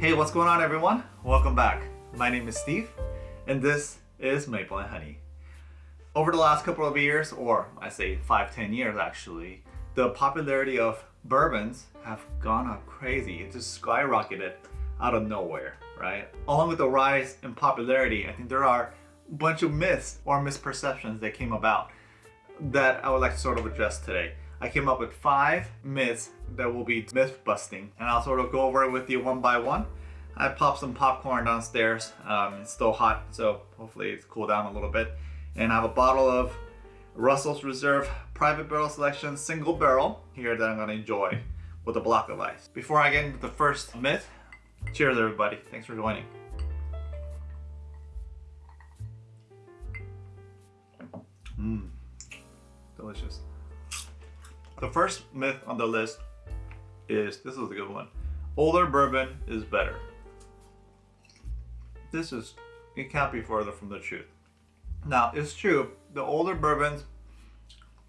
Hey, what's going on everyone? Welcome back. My name is Steve and this is Maple and Honey. Over the last couple of years, or I say five, ten years actually, the popularity of bourbons have gone up crazy. It just skyrocketed out of nowhere, right? Along with the rise in popularity, I think there are a bunch of myths or misperceptions that came about that I would like to sort of address today. I came up with five myths that will be myth busting and I'll sort of go over it with you one by one. I popped some popcorn downstairs. Um, it's still hot, so hopefully it's cooled down a little bit. And I have a bottle of Russell's Reserve Private Barrel Selection Single Barrel here that I'm gonna enjoy with a block of ice. Before I get into the first myth, cheers everybody. Thanks for joining. The first myth on the list is, this is a good one. Older bourbon is better. This is, it can't be further from the truth. Now, it's true, the older bourbons,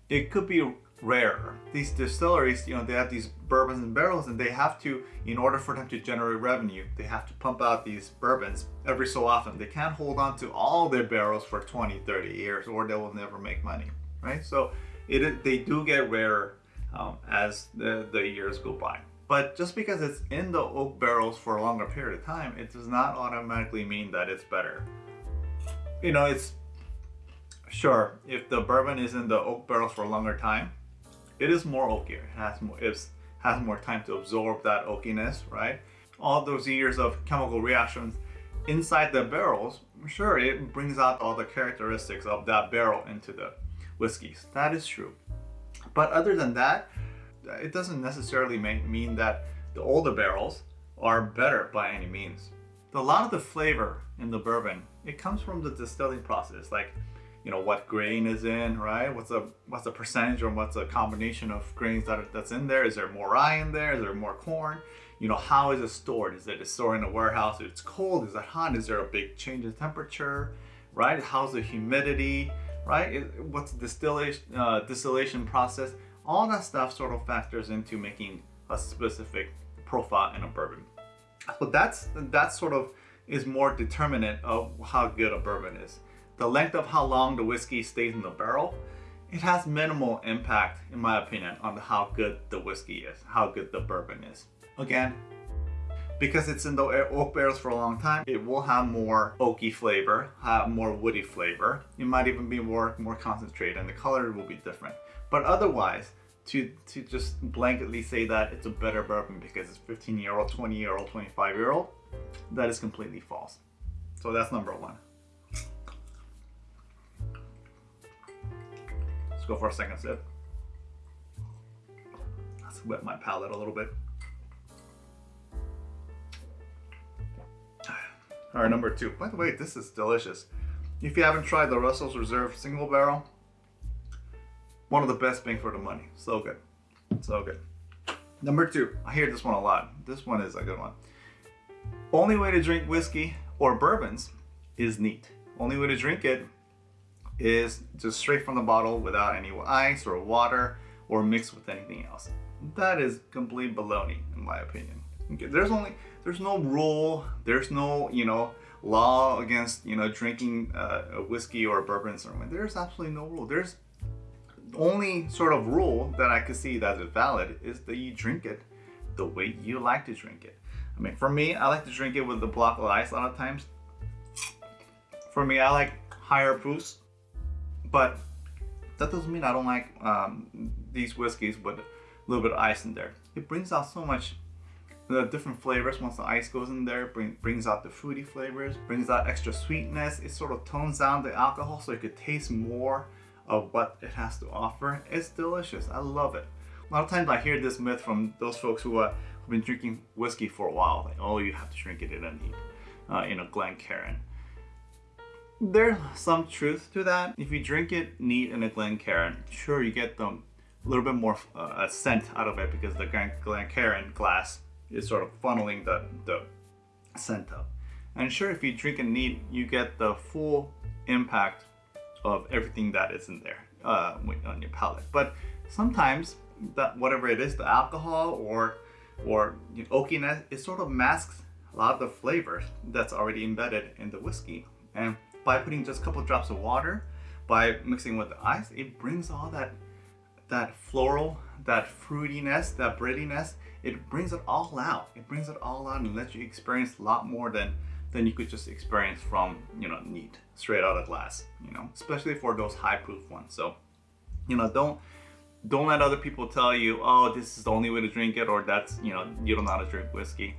it could be rarer. These distilleries, you know, they have these bourbons and barrels and they have to, in order for them to generate revenue, they have to pump out these bourbons every so often. They can't hold on to all their barrels for 20, 30 years or they will never make money, right? So it, they do get rarer um, as the, the years go by. But just because it's in the oak barrels for a longer period of time, it does not automatically mean that it's better. You know, it's sure if the bourbon is in the oak barrels for a longer time, it is more oakier. It has more, it has more time to absorb that oakiness, right? All those years of chemical reactions inside the barrels, sure, it brings out all the characteristics of that barrel into the whiskeys. That is true. But other than that, it doesn't necessarily mean that the older barrels are better by any means. A lot of the flavor in the bourbon, it comes from the distilling process, like you know what grain is in, right? What's the what's the percentage or what's the combination of grains that are, that's in there? Is there more rye in there? Is there more corn? You know, how is it stored? Is it stored in a warehouse? It's cold, is it hot? Is there a big change in temperature, right? How's the humidity? Right? what's the distillation, uh, distillation process? All that stuff sort of factors into making a specific profile in a bourbon. So that's, that sort of is more determinant of how good a bourbon is. The length of how long the whiskey stays in the barrel, it has minimal impact, in my opinion, on how good the whiskey is, how good the bourbon is. Again, because it's in the oak barrels for a long time, it will have more oaky flavor, have more woody flavor. It might even be more, more concentrated and the color will be different. But otherwise, to, to just blanketly say that it's a better bourbon because it's 15 year old, 20 year old, 25 year old, that is completely false. So that's number one. Let's go for a second sip. Let's wet my palate a little bit. All right, number two. By the way, this is delicious. If you haven't tried the Russell's Reserve single barrel, one of the best bang for the money. So good, so good. Number two, I hear this one a lot. This one is a good one. Only way to drink whiskey or bourbons is neat. Only way to drink it is just straight from the bottle without any ice or water or mixed with anything else. That is complete baloney in my opinion. Okay, there's only there's no rule, there's no, you know, law against, you know, drinking uh, a whiskey or a bourbon or something. There's absolutely no rule. There's only sort of rule that I could see that is valid is that you drink it the way you like to drink it. I mean, for me, I like to drink it with a block of ice a lot of times. For me, I like higher proofs, but that doesn't mean I don't like um, these whiskeys with a little bit of ice in there. It brings out so much the different flavors once the ice goes in there bring, brings out the fruity flavors brings out extra sweetness it sort of tones down the alcohol so you could taste more of what it has to offer. It's delicious. I love it. A lot of times i hear this myth from those folks who uh, have been drinking whiskey for a while like oh you have to drink it in a neat uh, in a glencairn. There's some truth to that. If you drink it neat in a glencairn sure you get the a little bit more uh, scent out of it because the Glencairn glass is sort of funneling the, the scent up. And sure, if you drink it neat, you get the full impact of everything that is in there uh, on your palate. But sometimes that whatever it is, the alcohol or or you know, oakiness, it sort of masks a lot of the flavor that's already embedded in the whiskey. And by putting just a couple drops of water, by mixing with the ice, it brings all that that floral, that fruitiness, that breadiness, it brings it all out. It brings it all out and lets you experience a lot more than than you could just experience from, you know, neat, straight out of glass, you know, especially for those high proof ones. So, you know, don't don't let other people tell you, oh, this is the only way to drink it, or that's, you know, you don't know how to drink whiskey.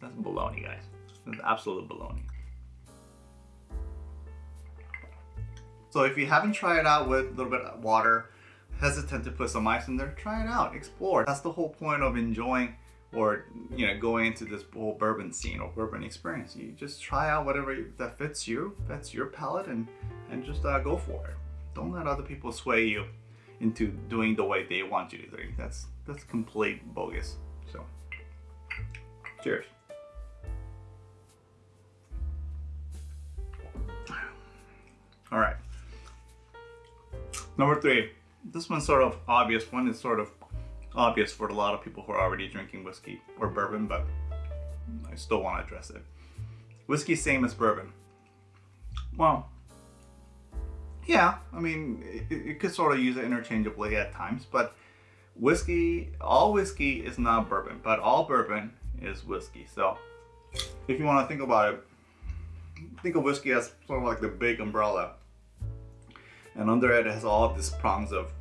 That's baloney, guys. That's absolute baloney. So if you haven't tried it out with a little bit of water, hesitant to put some ice in there, try it out, explore. That's the whole point of enjoying or you know going into this whole bourbon scene or bourbon experience. You just try out whatever that fits you, fits your palate, and and just uh, go for it. Don't let other people sway you into doing the way they want you to drink. That's that's complete bogus. So, cheers. All right. Number three. This one's sort of obvious. One is sort of obvious for a lot of people who are already drinking whiskey or bourbon, but I still want to address it. Whiskey same as bourbon. Well, yeah, I mean, it could sort of use it interchangeably at times, but whiskey, all whiskey is not bourbon, but all bourbon is whiskey. So if you want to think about it, think of whiskey as sort of like the big umbrella. And under it has all these prongs of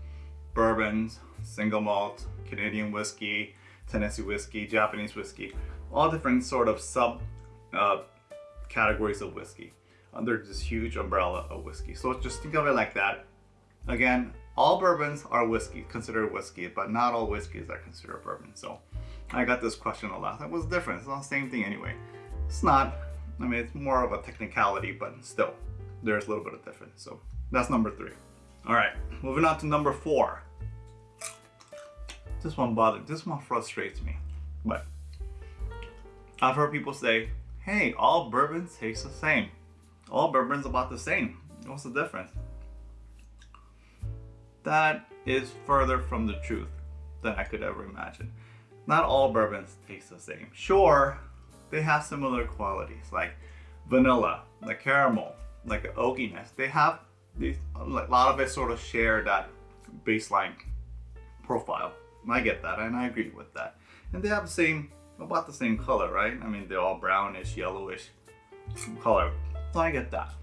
bourbons, single malt, Canadian whiskey, Tennessee whiskey, Japanese whiskey, all different sort of sub uh, categories of whiskey under this huge umbrella of whiskey. So just think of it like that. Again, all bourbons are whiskey, considered whiskey, but not all whiskeys are considered bourbon. So I got this question a lot. That was different. It's not the same thing anyway. It's not. I mean, it's more of a technicality, but still, there's a little bit of difference. So that's number three. All right, moving on to number four. This one bothers, this one frustrates me. But I've heard people say, hey, all bourbons taste the same. All bourbon's about the same. What's the difference? That is further from the truth than I could ever imagine. Not all bourbons taste the same. Sure, they have similar qualities like vanilla, like caramel, like the oakiness. They have these, a lot of us sort of share that baseline profile. I get that and I agree with that. And they have the same, about the same color, right? I mean, they're all brownish, yellowish color. So I get that.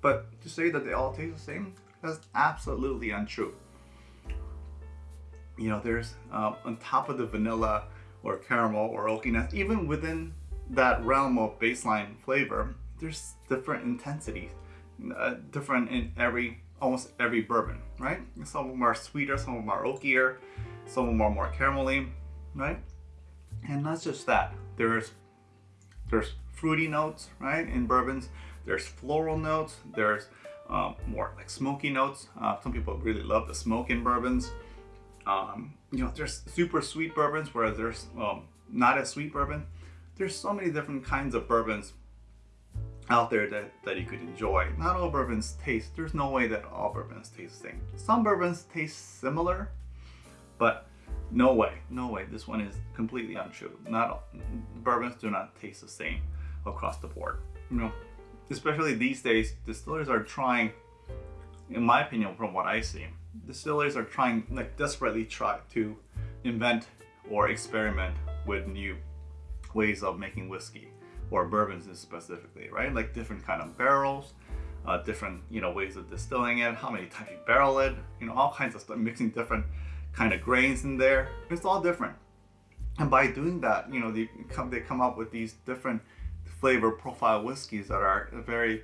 But to say that they all taste the same, that's absolutely untrue. You know, there's uh, on top of the vanilla or caramel or oakiness, even within that realm of baseline flavor, there's different intensities, uh, different in every almost every bourbon, right? Some of them are sweeter, some of them are oakier, some of them are more caramelly, right? And not just that, there's there's fruity notes, right, in bourbons. There's floral notes. There's um, more like smoky notes. Uh, some people really love the smoke in bourbons. Um, you know, there's super sweet bourbons, whereas there's um, not as sweet bourbon. There's so many different kinds of bourbons out there that, that you could enjoy. Not all bourbons taste, there's no way that all bourbons taste the same. Some bourbons taste similar, but no way, no way. This one is completely untrue. Not all, bourbons do not taste the same across the board. You know, especially these days, distillers are trying, in my opinion, from what I see, distillers are trying, like desperately try to invent or experiment with new ways of making whiskey or bourbons specifically, right? Like different kind of barrels, uh, different you know ways of distilling it, how many times you barrel it, you know all kinds of stuff, mixing different kind of grains in there. It's all different, and by doing that, you know they come they come up with these different flavor profile whiskeys that are very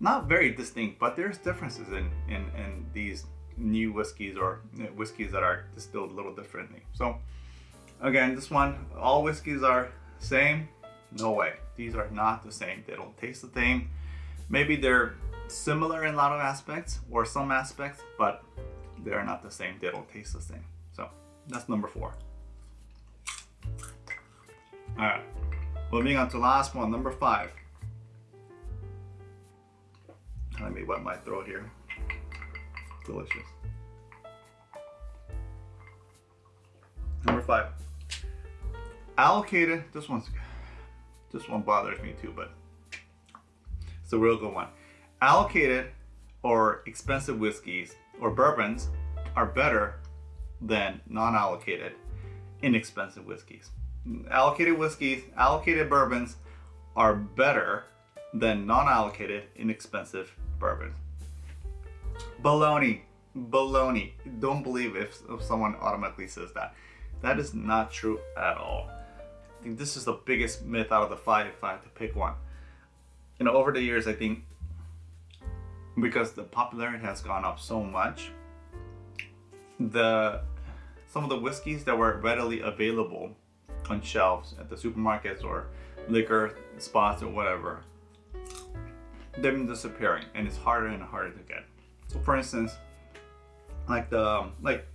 not very distinct, but there's differences in in, in these new whiskeys or whiskeys that are distilled a little differently. So again, this one, all whiskeys are same, no way. These are not the same. They don't taste the same. Maybe they're similar in a lot of aspects or some aspects, but they're not the same. They don't taste the same. So that's number four. All right, moving on to last one, number five. Let me wet my throat here. Delicious. Number five. allocated, this one's, this one bothers me too, but it's a real good one. Allocated or expensive whiskeys or bourbons are better than non-allocated inexpensive whiskeys. Allocated whiskeys, allocated bourbons are better than non-allocated inexpensive bourbons. Baloney, baloney. Don't believe if, if someone automatically says that. That is not true at all. Think this is the biggest myth out of the five if I had to pick one. You know, over the years, I think because the popularity has gone up so much, the some of the whiskeys that were readily available on shelves at the supermarkets or liquor spots or whatever, they've been disappearing and it's harder and harder to get. So for instance, like the like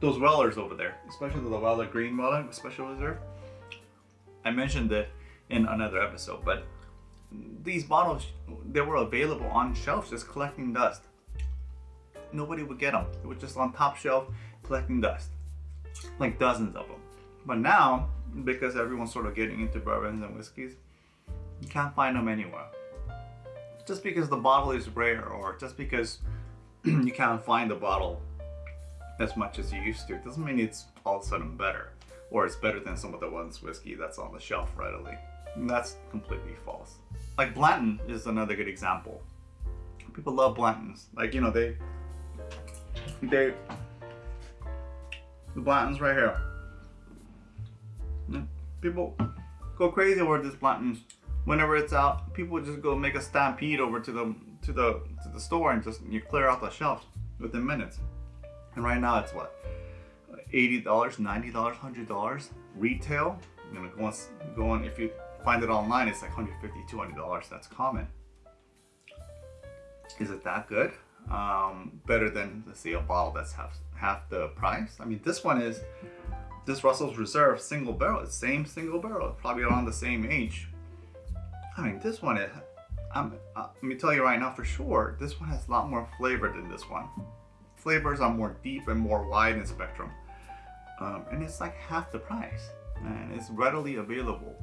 those Wellers over there, especially the Weller Green Weller Special Reserve. I mentioned it in another episode, but these bottles they were available on shelves just collecting dust. Nobody would get them. It was just on top shelf collecting dust, like dozens of them. But now, because everyone's sort of getting into bourbons and whiskeys, you can't find them anywhere. Just because the bottle is rare or just because you can't find the bottle as much as you used to doesn't mean it's all of a sudden better or it's better than some of the ones whiskey that's on the shelf readily. And that's completely false. Like Blanton is another good example. People love Blantons. Like, you know, they, they, the Blantons right here. People go crazy over this Blantons. Whenever it's out, people just go make a stampede over to the to the to the store and just you clear out the shelves within minutes. And right now it's what? $80, $90, $100 retail. You know, go go on if you find it online, it's like $150, $200. That's common. Is it that good? Um, better than, let's see, a bottle that's half, half the price? I mean, this one is, this Russell's Reserve single barrel, same single barrel, probably around the same age. I mean, this one, is, I'm, uh, let me tell you right now for sure, this one has a lot more flavor than this one. Flavors are more deep and more wide in spectrum. Um, and it's like half the price and it's readily available.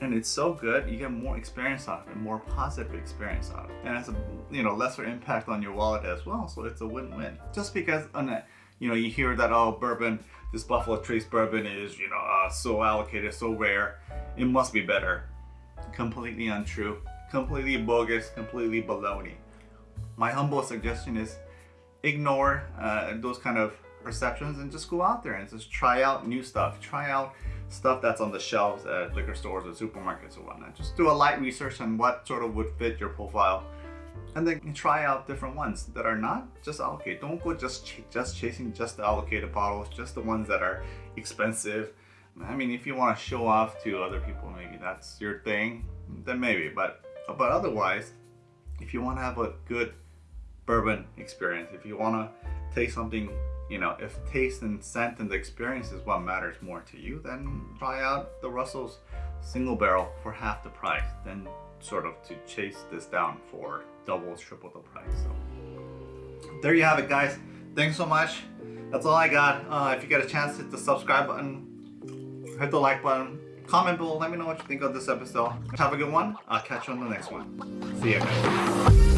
And it's so good you get more experience out of it more positive experience out of it. And it's a you know lesser impact on your wallet as well so it's a win-win. Just because on a, you know you hear that oh bourbon this buffalo trace bourbon is you know uh, so allocated so rare it must be better. Completely untrue completely bogus completely baloney. My humble suggestion is ignore uh, those kind of perceptions and just go out there and just try out new stuff try out stuff that's on the shelves at liquor stores or supermarkets or whatnot. Just do a light research on what sort of would fit your profile and then try out different ones that are not just allocated. Don't go just ch just chasing just the allocated bottles, just the ones that are expensive. I mean, if you want to show off to other people, maybe that's your thing, then maybe. But but otherwise, if you want to have a good bourbon experience, if you want to taste something you know, if taste and scent and the experience is what matters more to you, then try out the Russell's single barrel for half the price. Then sort of to chase this down for double, triple the price. So there you have it, guys. Thanks so much. That's all I got. Uh, if you get a chance, hit the subscribe button, hit the like button, comment below. Let me know what you think of this episode. Have a good one. I'll catch you on the next one. See ya, guys.